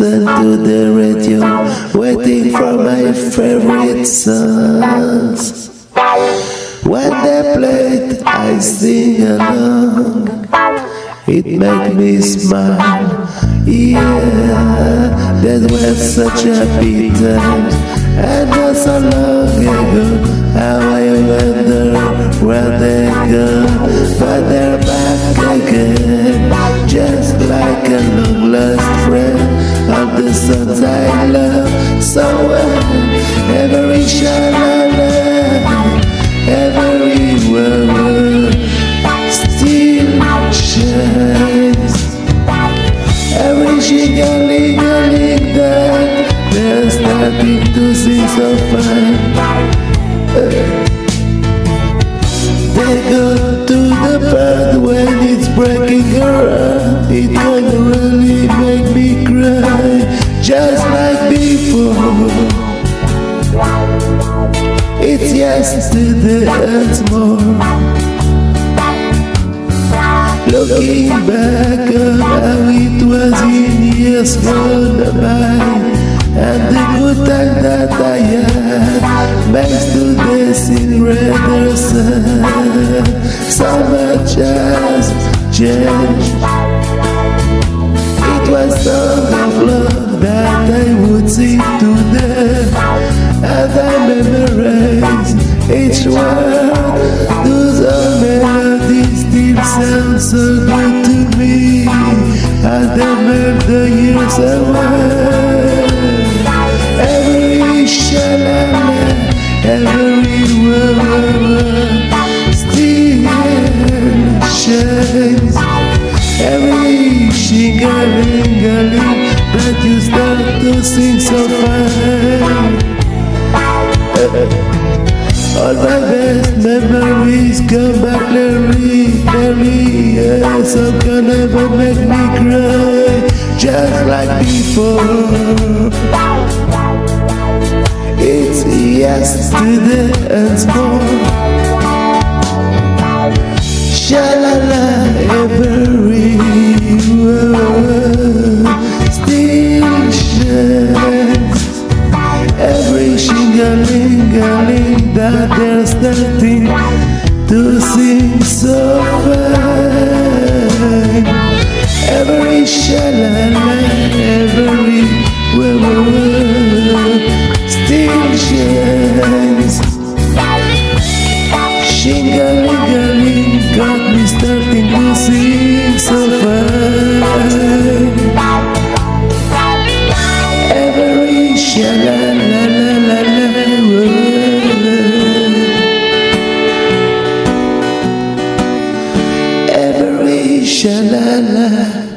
to the radio, waiting for my favorite songs. When they play, it, I sing along. It makes me smile. Yeah, that was such a happy times, and not so long ago. How I wonder where they go, but they're they're starting to sing so fine. They go to the bed when it's breaking around. It can really make me cry, just like before. It's yesterday and more. Looking back on how it was in years gone by and the good time that I had makes this in rather sad. So much has changed. It was song of love that I would sing to them, and I memorize each word. Those are melodies still sound so good to me, and they melt the years. To sing so fine All my best memories come back clearly, clearly. Yeah, Some can never make me cry? Just like before. It's yesterday and more Shalala everywhere that they're starting to sing so fine Every shalala everywhere Still shines. Shingling شلالة.